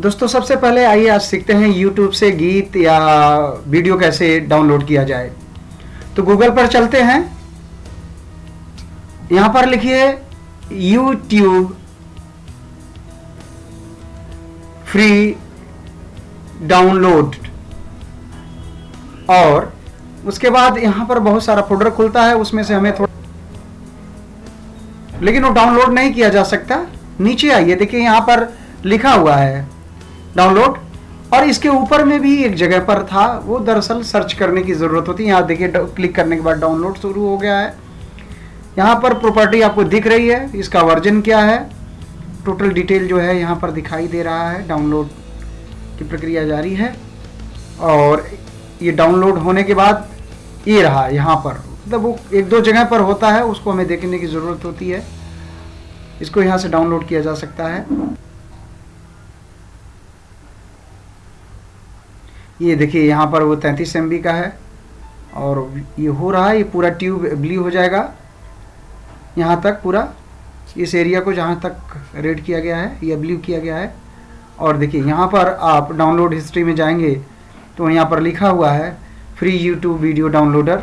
दोस्तों, सबसे पहले आइए आज सीखते हैं YouTube से गीत या वीडियो कैसे डाउनलोड किया जाए। तो गूगल पर चलते हैं। यहाँ पर लिखिए, YouTube फ्री डाउनलोड और उसके बाद यहाँ पर बहुत सारा फोल्डर खुलता है, उसमें से हमें थोड़ा लेकिन वो डाउनलोड नहीं किया जा सकता। नीचे आइए, देखिए यहाँ पर लिखा हुआ है। डाउनलोड। और इसके ऊपर में भी एक जगह पर था, वो दरअसल सर्च करने की ज़रूरत होती है। यहाँ देखिए क्लिक करने के बाद डाउनलोड शुरू हो गया है। यहाँ पर प्रॉपर्टी आपको दिख रही है, इसका वर्जन क्या है? टोटल डिटेल जो है यहाँ पर दिखाई दे रहा है, डाउनलोड की प्रक्रिया जारी है। और ये डाउनलोड होने के बाद ये रहा यहाँ पर। मतलब वो एक दो जगह पर होता है, उसको हमें देखने की ज़रूरत होती है। इसको यहाँ से डाउनलोड किया जा सकता है। ये देखिए, यहाँ पर वो तैंतीस एम का है। और ये हो रहा है, ये पूरा ट्यूब ब्लू हो जाएगा। यहाँ तक पूरा, इस एरिया को जहाँ तक रेड किया गया है, या ब्लू किया गया है। और देखिए, यहाँ पर आप डाउनलोड हिस्ट्री में जाएँगे तो यहाँ पर लिखा हुआ है, फ्री यूट्यूब वीडियो डाउनलोडर।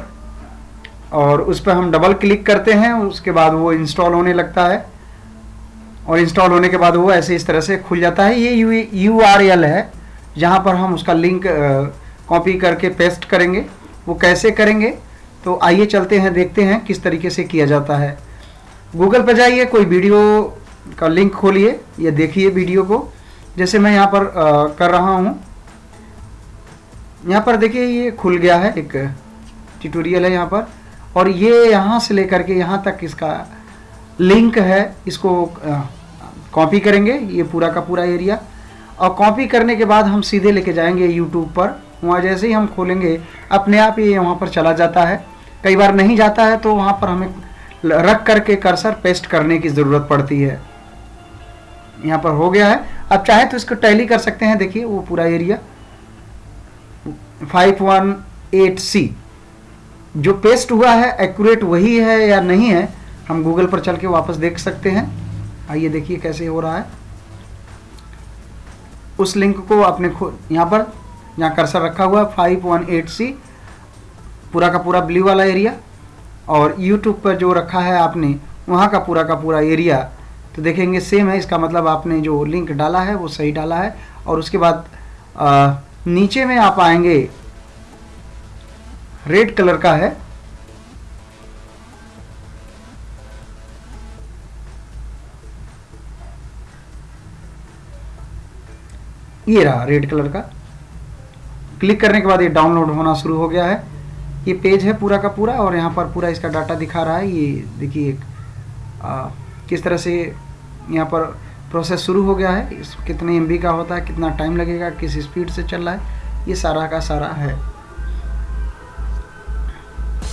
और उस पर हम डबल क्लिक करते हैं, उसके बाद वो इंस्टॉल होने लगता है। और इंस्टॉल होने के बाद वो ऐसे इस तरह से खुल जाता है। ये यू यू आर एल है। जहाँ पर हम उसका लिंक कॉपी करके पेस्ट करेंगे। वो कैसे करेंगे? तो आइए चलते हैं देखते हैं किस तरीके से किया जाता है। गूगल पर जाइए कोई वीडियो का लिंक खोलिए या देखिए वीडियो को। जैसे मैं यहाँ पर आ, कर रहा हूँ। यहाँ पर देखिए ये खुल गया है एक ट्यूटोरियल है यहाँ पर। और ये यहाँ से लेकर के यहाँ तक इसका लिंक है। इसको कॉपी करेंगे ये पूरा का पूरा एरिया और कॉपी करने के बाद हम सीधे लेके जाएँगे यूट्यूब पर। वहाँ जैसे ही हम खोलेंगे, अपने आप ये वहाँ पर चला जाता है। कई बार नहीं जाता है तो वहाँ पर हमें रख करके कर्सर पेस्ट करने की ज़रूरत पड़ती है। यहाँ पर हो गया है। अब चाहे तो इसको टैली कर सकते हैं। देखिए, वो पूरा एरिया 518 सी जो पेस्ट हुआ है एक्यूरेट वही है या नहीं है, हम गूगल पर चल के वापस देख सकते हैं। आइए देखिए कैसे हो रहा है। उस लिंक को आपने यहाँ पर यहाँ कर्सर रखा हुआ है फाइव वन एट सी पूरा का पूरा ब्लू वाला एरिया और यूट्यूब पर जो रखा है आपने वहाँ का पूरा का पूरा एरिया तो देखेंगे सेम है इसका मतलब आपने जो लिंक डाला है वो सही डाला है और उसके बाद आ, नीचे में आप आएँगे रेड कलर का है ये रहा रेड कलर का। क्लिक करने के बाद ये डाउनलोड होना शुरू हो गया है। ये पेज है पूरा का पूरा और यहाँ पर पूरा इसका डाटा दिखा रहा है। ये देखिए एक किस तरह से यहाँ पर प्रोसेस शुरू हो गया है। इस कितने एमबी का होता है, कितना टाइम लगेगा, किस स्पीड से चल रहा है, ये सारा का सारा है।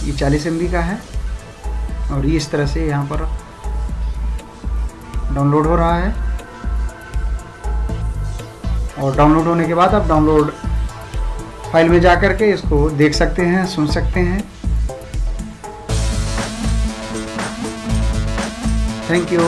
ये 40 एम का है और ये इस तरह से यहाँ पर डाउनलोड हो रहा है। और डाउनलोड होने के बाद आप डाउनलोड फ़ाइल में जा कर के इसको देख सकते हैं, सुन सकते हैं। Thank you